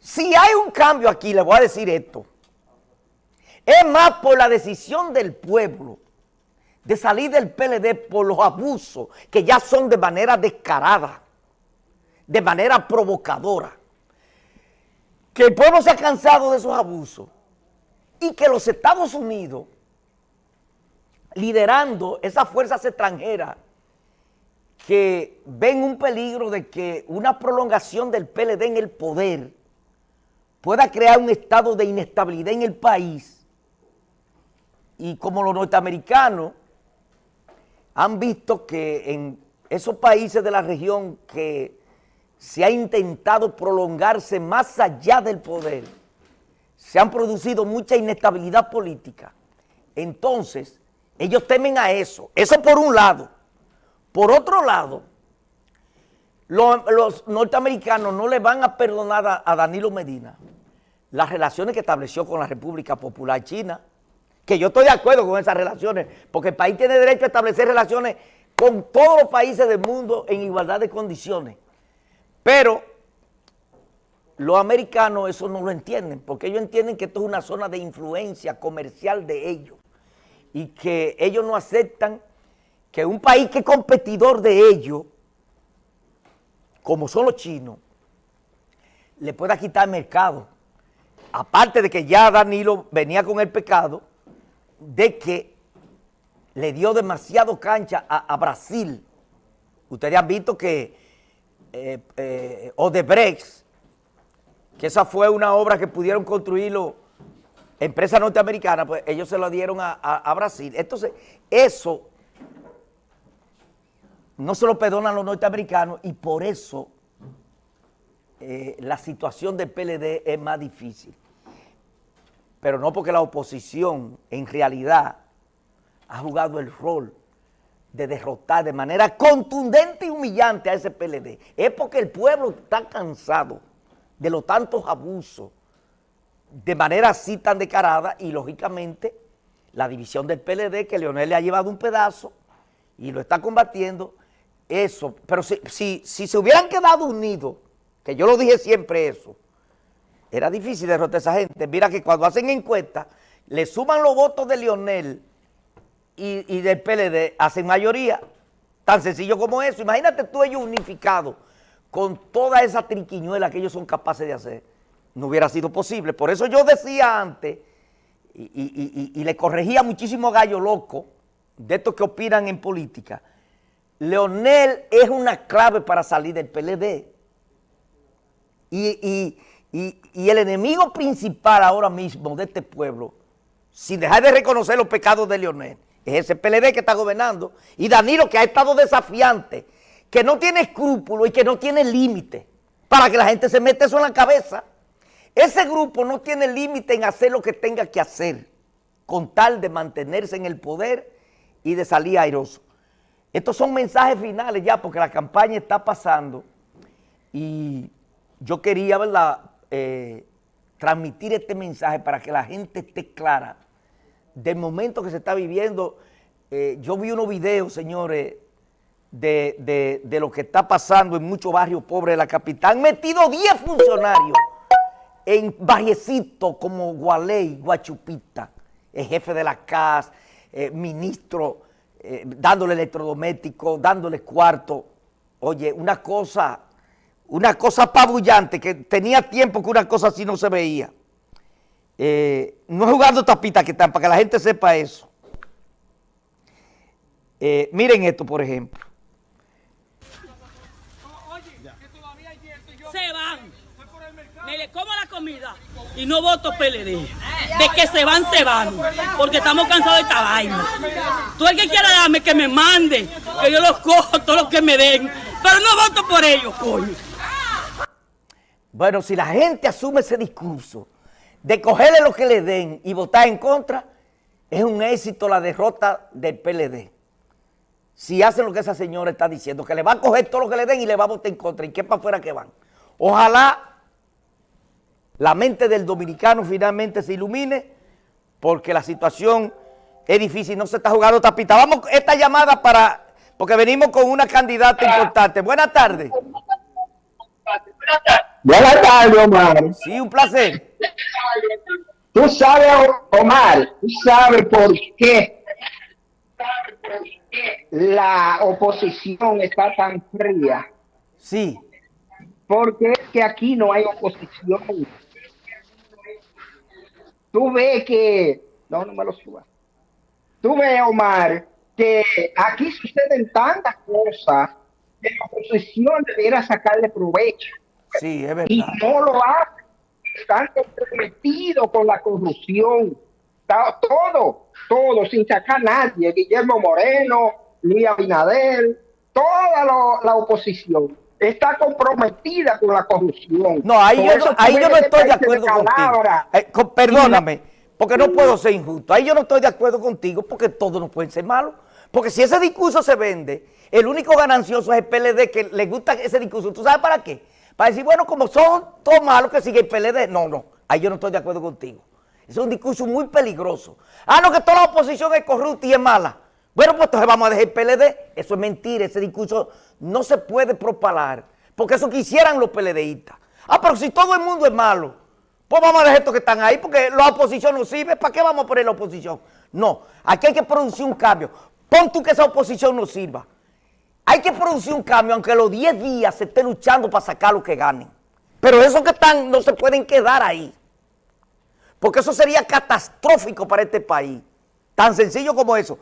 Si hay un cambio aquí, le voy a decir esto. Es más por la decisión del pueblo de salir del PLD por los abusos que ya son de manera descarada, de manera provocadora. Que el pueblo se ha cansado de esos abusos y que los Estados Unidos, liderando esas fuerzas extranjeras que ven un peligro de que una prolongación del PLD en el poder pueda crear un estado de inestabilidad en el país y como los norteamericanos han visto que en esos países de la región que se ha intentado prolongarse más allá del poder, se han producido mucha inestabilidad política. Entonces, ellos temen a eso. Eso por un lado. Por otro lado, los, norteamericanos no le van a perdonar a, Danilo Medina las relaciones que estableció con la República Popular China, que yo estoy de acuerdo con esas relaciones, porque el país tiene derecho a establecer relaciones con todos los países del mundo en igualdad de condiciones. Pero los americanos eso no lo entienden, porque ellos entienden que esto es una zona de influencia comercial de ellos y que ellos no aceptan que un país que es competidor de ellos, como son los chinos, le pueda quitar mercado. Aparte de que ya Danilo venía con el pecado de que le dio demasiado cancha a, Brasil. Ustedes han visto que eh, eh, Odebrecht, que esa fue una obra que pudieron construirlo empresas norteamericanas, pues ellos se lo dieron a Brasil. Entonces, eso no se lo perdonan los norteamericanos y por eso eh, la situación del PLD es más difícil. Pero no porque la oposición en realidad ha jugado el rol de derrotar de manera contundente y humillante a ese PLD. Es porque el pueblo está cansado de los tantos abusos de manera así tan descarada y lógicamente la división del PLD que Leonel le ha llevado un pedazo y lo está combatiendo eso, pero si, si, se hubieran quedado unidos, que yo lo dije siempre eso, era difícil derrotar a esa gente. Mira que cuando hacen encuestas, le suman los votos de Lionel y, del PLD, hacen mayoría. Tan sencillo como eso. Imagínate tú ellos unificados con toda esa triquiñuela que ellos son capaces de hacer. No hubiera sido posible. Por eso yo decía antes, y, y le corregía muchísimo gallo loco, de estos que opinan en política, Leonel es una clave para salir del PLD. Y, el enemigo principal ahora mismo de este pueblo, sin dejar de reconocer los pecados de Leonel, es ese PLD que está gobernando, y Danilo que ha estado desafiante, que no tiene escrúpulos y que no tiene límite, para que la gente se meta eso en la cabeza. Ese grupo no tiene límite en hacer lo que tenga que hacer, con tal de mantenerse en el poder y de salir airoso. Estos son mensajes finales ya porque la campaña está pasando y yo quería, ¿verdad?, eh, transmitir este mensaje para que la gente esté clara del momento que se está viviendo. Eh, yo vi unos videos, señores, de, lo que está pasando en muchos barrios pobres de la capital. Han metido 10 funcionarios en barriecitos como Gualey, Guachupita, el jefe de la CAS, eh, ministro eh, dándole electrodomésticos, dándole cuarto. Oye, una cosa, una cosa apabullante, que tenía tiempo que una cosa así no se veía. Eh, no jugando tapita que están, para que la gente sepa eso. Eh, miren esto, por ejemplo. Se van. Me le como la comida y no voto PLD. De que se van, se van. Porque estamos cansados de esta vaina. Tú el que quiera darme, que me mande. Que yo los cojo, todo lo que me den. Pero no voto por ellos, coño. Bueno, si la gente asume ese discurso de cogerle lo que le den y votar en contra, es un éxito la derrota del PLD. Si hacen lo que esa señora está diciendo, que le va a coger todo lo que le den y le va a votar en contra, ¿y qué para afuera que van? Ojalá la mente del dominicano finalmente se ilumine porque la situación es difícil, no se está jugando tapita. Vamos, esta llamada para, porque venimos con una candidata importante. Buenas tardes. Buenas tardes. Omar. Sí, un placer. Tú sabes, Omar, tú sabes por qué la oposición está tan fría. Sí. Porque es que aquí no hay oposición. Tú ves que... No, no me lo subas. Tú ves, Omar, que aquí suceden tantas cosas que la oposición debiera sacarle provecho. Sí, es verdad. Y no lo hace. Están comprometidos con la corrupción. Todo, todo, sin sacar a nadie. Guillermo Moreno, Luis Abinader, toda lo- la oposición está comprometida con la corrupción. No, ahí yo, ahí yo no estoy de acuerdo contigo. Eh, perdóname, porque no puedo ser injusto. Ahí yo no estoy de acuerdo contigo porque todos no pueden ser malos. Porque si ese discurso se vende, el único ganancioso es el PLD que le gusta ese discurso. ¿Tú sabes para qué? Para decir, bueno, como son todos malos que sigue el PLD. No, no, ahí yo no estoy de acuerdo contigo. Es un discurso muy peligroso. Ah, no, que toda la oposición es corrupta y es mala. Bueno, pues entonces vamos a dejar el PLD. Eso es mentira, ese discurso no se puede propalar. Porque eso quisieran los PLDistas. Ah, pero si todo el mundo es malo, pues vamos a dejar estos que están ahí, porque la oposición no sirve. ¿Para qué vamos a poner la oposición? No, aquí hay que producir un cambio. Pon tú que esa oposición no sirva. Hay que producir un cambio, aunque los 10 días se esté luchando para sacar lo que ganen. Pero esos que están no se pueden quedar ahí. Porque eso sería catastrófico para este país. Tan sencillo como eso.